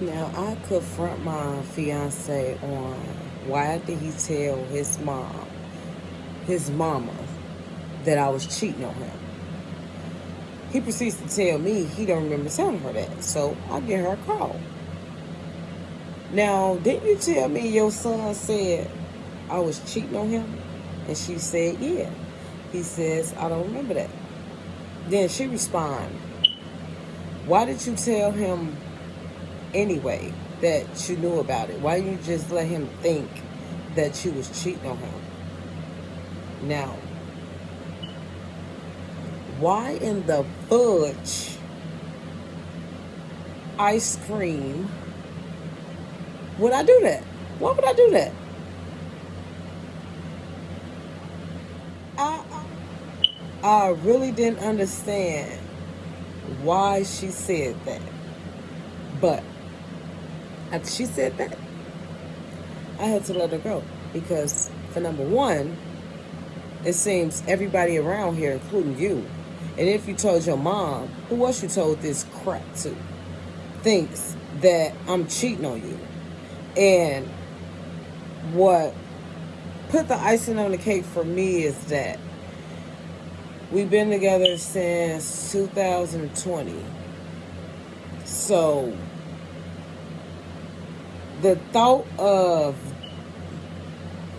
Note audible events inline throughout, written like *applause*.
Now, I confront my fiance on why did he tell his mom, his mama, that I was cheating on him. He proceeds to tell me he don't remember telling her that, so I give her a call. Now, didn't you tell me your son said I was cheating on him? And she said, yeah. He says, I don't remember that. Then she responds, why did you tell him anyway that you knew about it? Why you just let him think that you was cheating on him? Now, why in the fudge ice cream would I do that? Why would I do that? I, I really didn't understand why she said that. But she said that, I had to let her go. Because, for number one, it seems everybody around here, including you, and if you told your mom, who else you told this crap to, thinks that I'm cheating on you. And what put the icing on the cake for me is that we've been together since 2020. So the thought of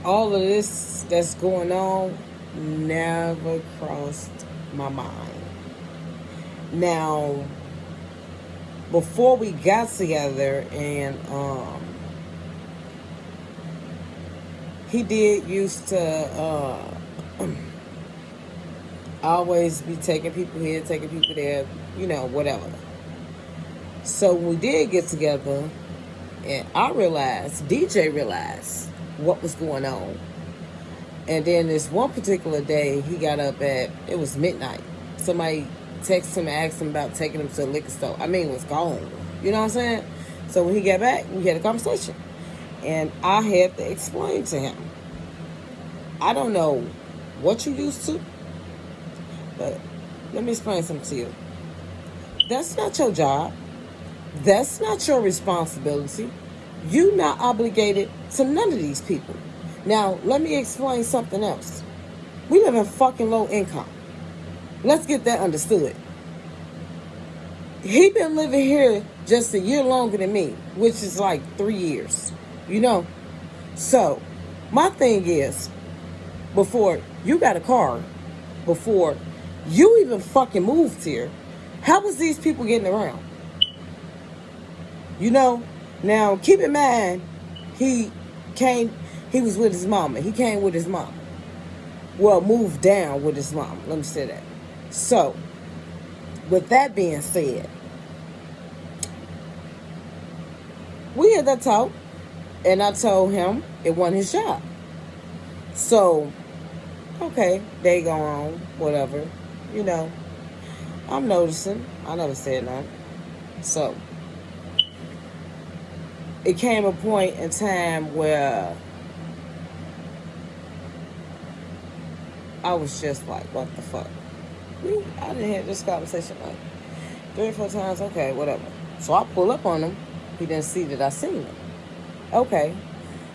all of this that's going on never crossed my mind. Now, before we got together and um, he did used to uh, *clears throat* always be taking people here, taking people there, you know, whatever. So we did get together and I realized, DJ realized what was going on. And then this one particular day, he got up at, it was midnight. Somebody texted him and asked him about taking him to a liquor store. I mean, it was gone. You know what I'm saying? So when he got back, we had a conversation. And I had to explain to him. I don't know what you used to, but let me explain something to you. That's not your job. That's not your responsibility. You're not obligated to none of these people. Now, let me explain something else. We live in fucking low income. Let's get that understood. He been living here just a year longer than me, which is like three years. You know? So, my thing is, before you got a car, before you even fucking moved here, how was these people getting around? You know? Now, keep in mind, he came he was with his mama. He came with his mom. Well, moved down with his mom. Let me say that. So, with that being said, we had that talk, and I told him it wasn't his job. So, okay, they go on, whatever. You know, I'm noticing. I never said nothing. So, it came a point in time where I was just like, what the fuck? I didn't have this conversation like three or four times. Okay, whatever. So I pull up on him. He didn't see that I seen him. Okay.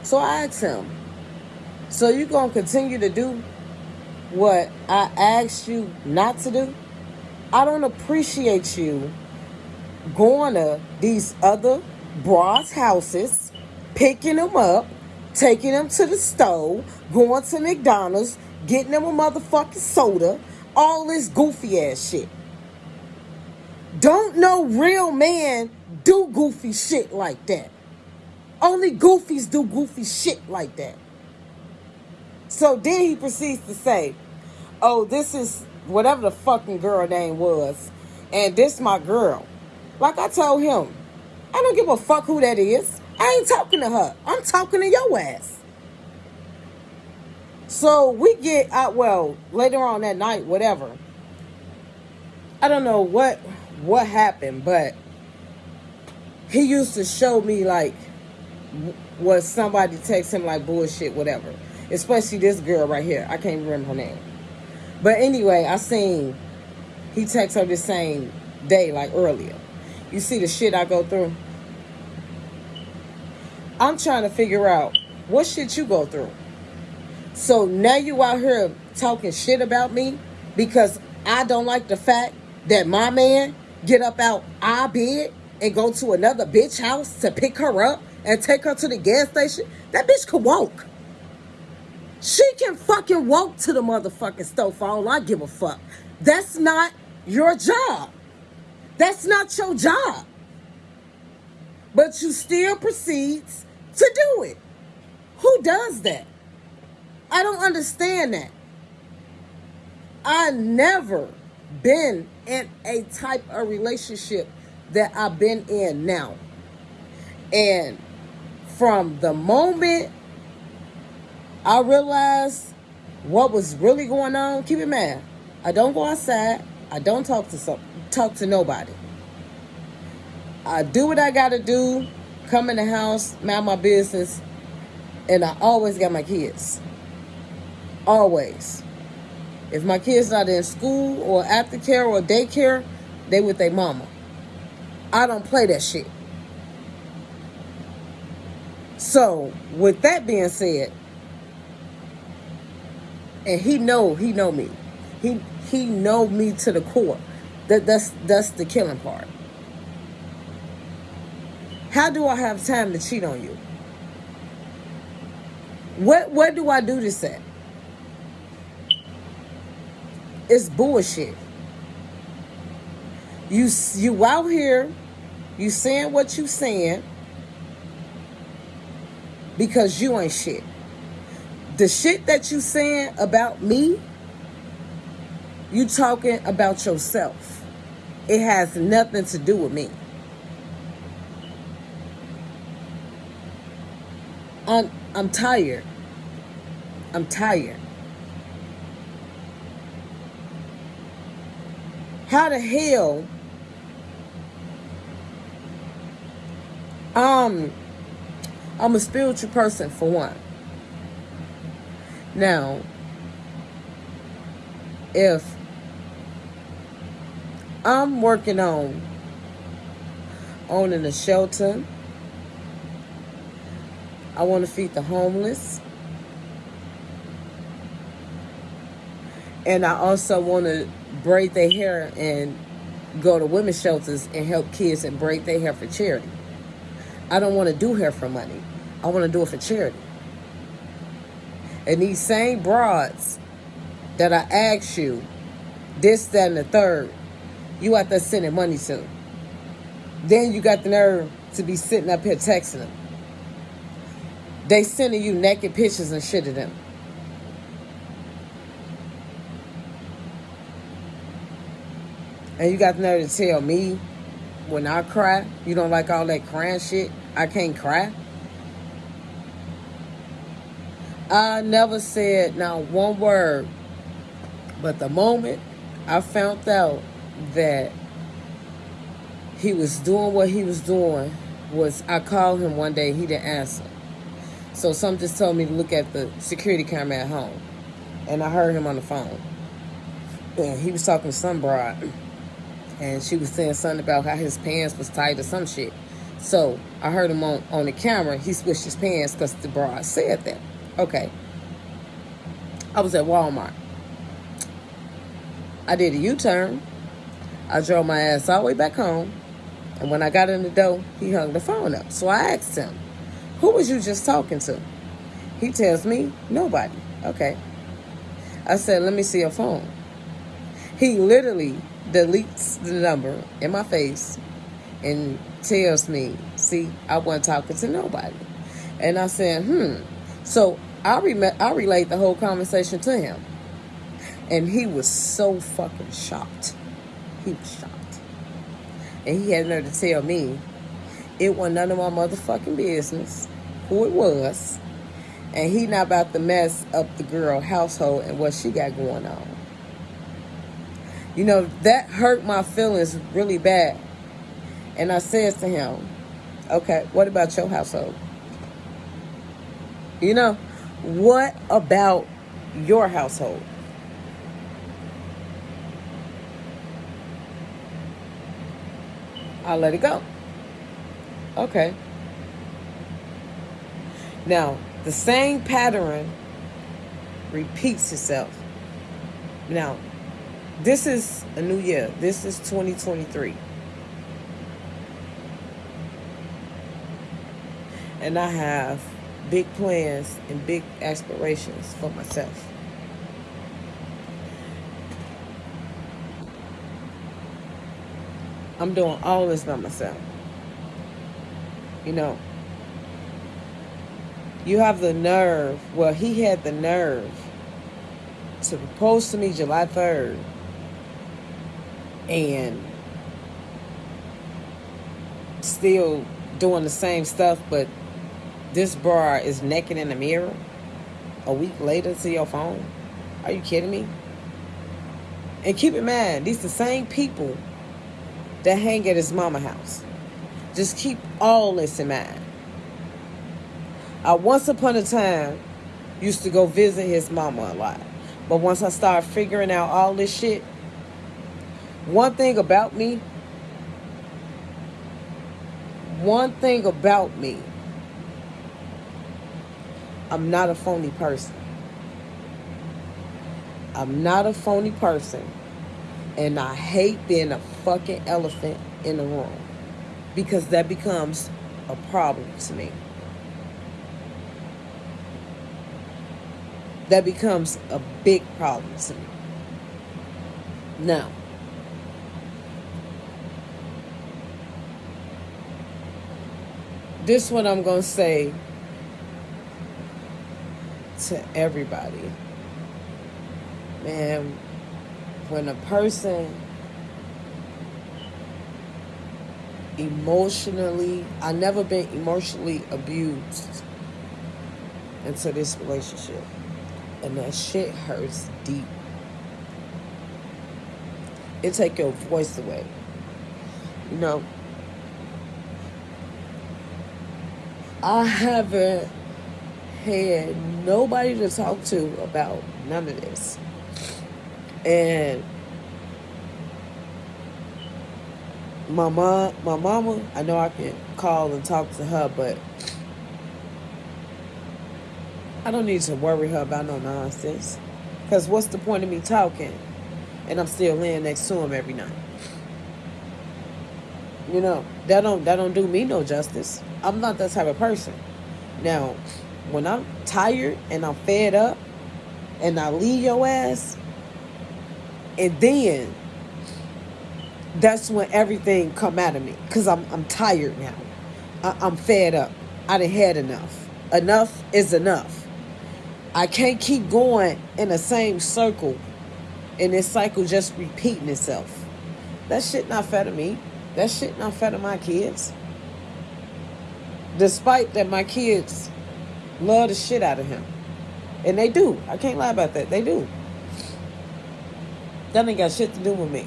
So I asked him, so you going to continue to do what I asked you not to do? I don't appreciate you going to these other bras' houses, picking them up, taking them to the store, going to McDonald's, getting them a motherfucking soda, all this goofy ass shit. Don't no real man do goofy shit like that. Only goofies do goofy shit like that. So then he proceeds to say, oh, this is whatever the fucking girl name was, and this my girl. Like I told him, I don't give a fuck who that is. I ain't talking to her. I'm talking to your ass. So we get out, well, later on that night, whatever. I don't know what what happened, but he used to show me like was somebody text him like bullshit, whatever. Especially this girl right here. I can't remember her name. But anyway, I seen he texted her the same day, like earlier. You see the shit I go through? I'm trying to figure out what shit you go through. So now you out here talking shit about me because I don't like the fact that my man get up out our bed and go to another bitch house to pick her up and take her to the gas station. That bitch can walk. She can fucking walk to the motherfucking stove for all I give a fuck. That's not your job. That's not your job. But you still proceeds to do it. Who does that? I don't understand that. I never been in a type of relationship that I've been in now. And from the moment I realized what was really going on. Keep it man. I don't go outside. I don't talk to some, talk to nobody. I do what I gotta do. Come in the house, mind my business, and I always got my kids. Always. If my kids not in school or aftercare or daycare, they with their mama. I don't play that shit. So, with that being said, and he know he know me. He he know me to the core. That that's that's the killing part. How do I have time to cheat on you? What what do I do this at? It's bullshit. You you out here, you saying what you saying because you ain't shit the shit that you saying about me, you talking about yourself. It has nothing to do with me. I'm, I'm tired. I'm tired. How the hell um I'm a spiritual person for one. Now, if I'm working on owning a shelter, I want to feed the homeless. And I also want to braid their hair and go to women's shelters and help kids and braid their hair for charity. I don't want to do hair for money. I want to do it for charity. And these same broads that I asked you, this, that, and the third, you out there sending money to. Then you got the nerve to be sitting up here texting them. They sending you naked pictures and shit of them. And you got the nerve to tell me when I cry, you don't like all that crying shit, I can't cry. I never said not one word. But the moment I found out that he was doing what he was doing was I called him one day, he didn't answer. So something just told me to look at the security camera at home. And I heard him on the phone. And he was talking to some broad. *clears throat* And she was saying something about how his pants was tight or some shit. So I heard him on, on the camera. He switched his pants because the broad said that. Okay. I was at Walmart. I did a U-turn. I drove my ass all the way back home. And when I got in the door, he hung the phone up. So I asked him, who was you just talking to? He tells me, nobody. Okay. I said, let me see your phone. He literally deletes the number in my face and tells me, see, I wasn't talking to nobody. And I said, hmm, so I, rem- I relayed the whole conversation to him. And he was so fucking shocked. He was shocked. And he had nerve to tell me it wasn't none of my motherfucking business who it was. And he not about to mess up the girl household and what she got going on. You know, that hurt my feelings really bad. And I said to him, okay, what about your household? You know, what about your household? I'll let it go. Okay. Now, the same pattern repeats itself. Now, this is a new year. This is 2023. And I have big plans and big aspirations for myself. I'm doing all this by myself. You know, you have the nerve, well, he had the nerve to propose to me July 3rd and still doing the same stuff, but this bra is naked in the mirror a week later to your phone? Are you kidding me? And keep in mind, these the same people that hang at his mama house. Just keep all this in mind. I once upon a time used to go visit his mama a lot. But once I started figuring out all this shit, one thing about me, one thing about me, I'm not a phony person. I'm not a phony person. And I hate being a fucking elephant in the room. Because that becomes a problem to me. That becomes a big problem to me. Now, this one I'm going to say to everybody. Man, when a person emotionally, I never been emotionally abused into this relationship. And that shit hurts deep. It take your voice away. You know, I haven't had nobody to talk to about none of this. And my mom, my mama, I know I can call and talk to her, but I don't need to worry her about no nonsense. Because what's the point of me talking and I'm still laying next to him every night? You know, that don't that don't do me no justice. I'm not that type of person. Now, when I'm tired and I'm fed up and I leave your ass, and then that's when everything come out of me because I'm, I'm tired now. I, am fed up. I done had enough. Enough is enough. I can't keep going in the same circle and this cycle just repeating itself. That shit not fair to me. That shit not fair to my kids. Despite that my kids love the shit out of him. And they do. I can't lie about that. They do. That ain't got shit to do with me.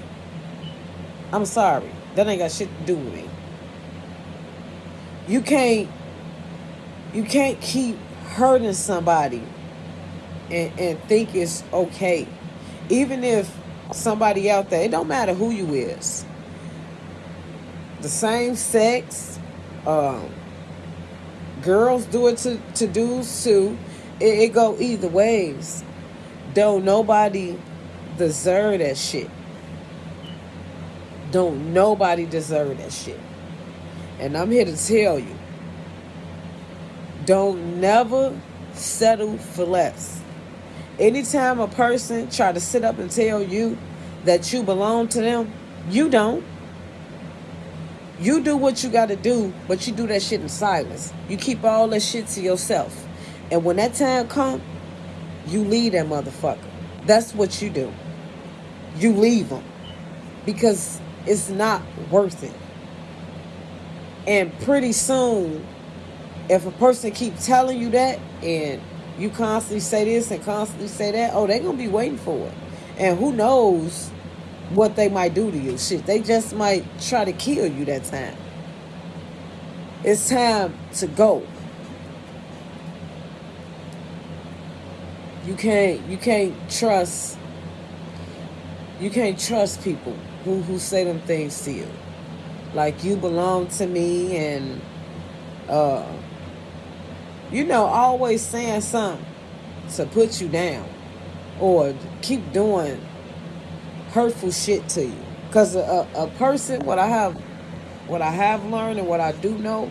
I'm sorry. That ain't got shit to do with me. You can't you can't keep hurting somebody and, and think it's okay. Even if somebody out there, it don't matter who you is. The same sex, um, girls do it to, to dudes too. It, it go either ways. Don't nobody deserve that shit. Don't nobody deserve that shit. And I'm here to tell you. Don't never settle for less. Anytime a person try to sit up and tell you that you belong to them, you don't. You do what you got to do, but you do that shit in silence. You keep all that shit to yourself. And when that time come, you leave that motherfucker. That's what you do. You leave them because it's not worth it. And pretty soon, if a person keep telling you that and you constantly say this and constantly say that, oh, they're going to be waiting for it. And who knows what they might do to you. Shit, they just might try to kill you that time. It's time to go. You can't you can't trust you can't trust people who, who say them things to you. Like you belong to me and uh you know, always saying something to put you down or keep doing hurtful shit to you. Because a, a person, what I have, what I have learned and what I do know,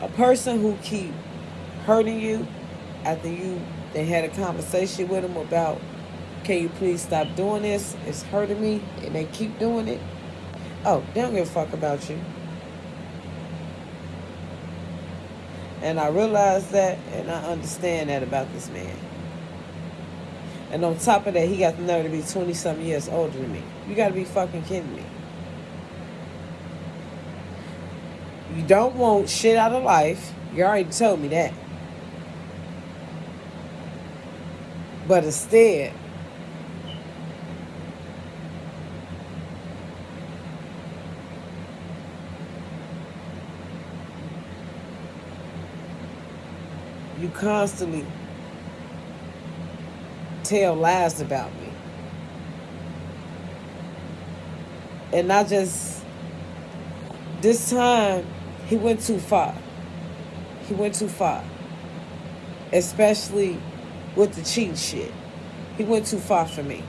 a person who keep hurting you after you they had a conversation with them about can you please stop doing this? It's hurting me and they keep doing it. Oh they don't give a fuck about you and i realize that and i understand that about this man. And on top of that he got the nerve to be 20 some years older than me. You gotta be fucking kidding me. You don't want shit out of life. You already told me that. But instead, you constantly tell lies about me. And I just, this time, he went too far. He went too far. Especially with the cheat shit. He went too far for me.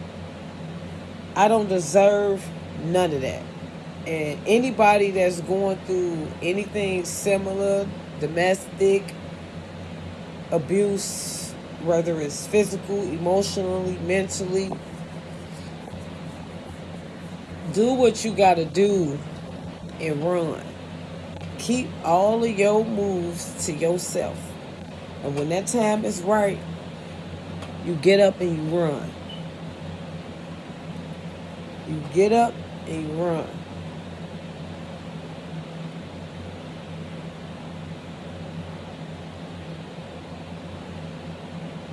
I don't deserve none of that. And anybody that's going through anything similar, domestic abuse, whether it's physical, emotionally, mentally, do what you got to do and run. Keep all of your moves to yourself. And when that time is right, you get up and you run. You get up and you run.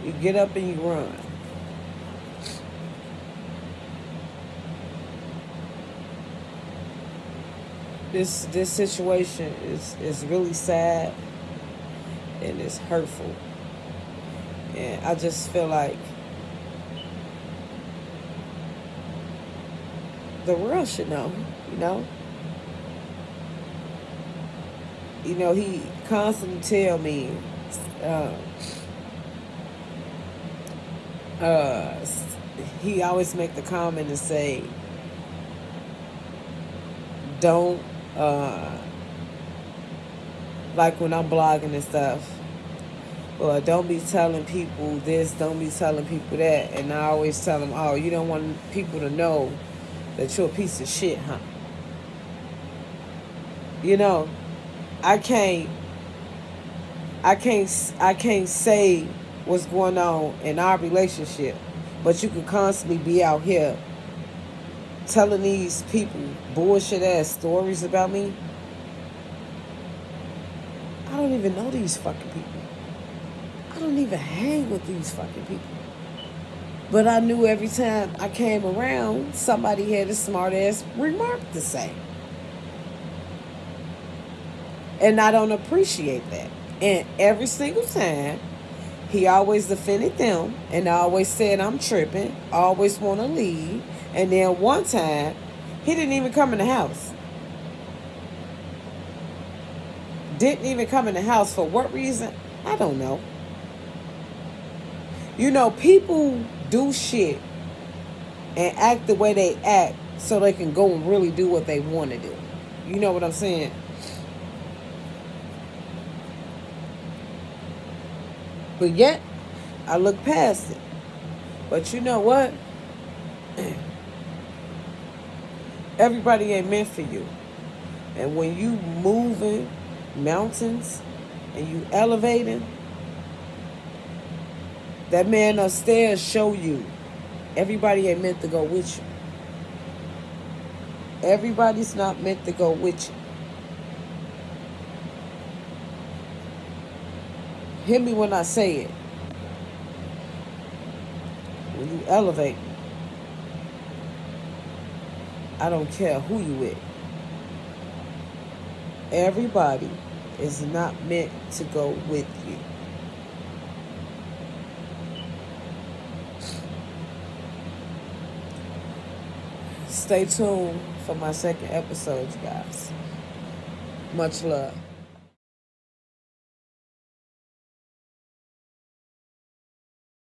You get up and you run. This this situation is is really sad and it's hurtful. And I just feel like the world should know, you know? You know, he constantly tell me, uh, uh, he always make the comment and say, don't, uh, like when I'm blogging and stuff, or don't be telling people this, don't be telling people that. And I always tell them, oh, you don't want people to know that you're a piece of shit, huh? You know, I can't, I can't, I can't say what's going on in our relationship, but you can constantly be out here telling these people bullshit ass stories about me. I don't even know these fucking people. I don't even hang with these fucking people. But I knew every time I came around, somebody had a smart ass remark to say. And I don't appreciate that. And every single time, he always defended them and always said I'm tripping, always want to leave. And then one time, he didn't even come in the house. Didn't even come in the house. For what reason? I don't know. You know, people do shit and act the way they act so they can go and really do what they want to do. You know what I'm saying? But yet, I look past it. But you know what? *clears throat* Everybody ain't meant for you. And when you moving mountains and you elevating, that man upstairs show you everybody ain't meant to go with you. Everybody's not meant to go with you. Hear me when I say it. When you elevate, I don't care who you with. Everybody is not meant to go with you. Stay tuned for my second episode, you guys. Much love.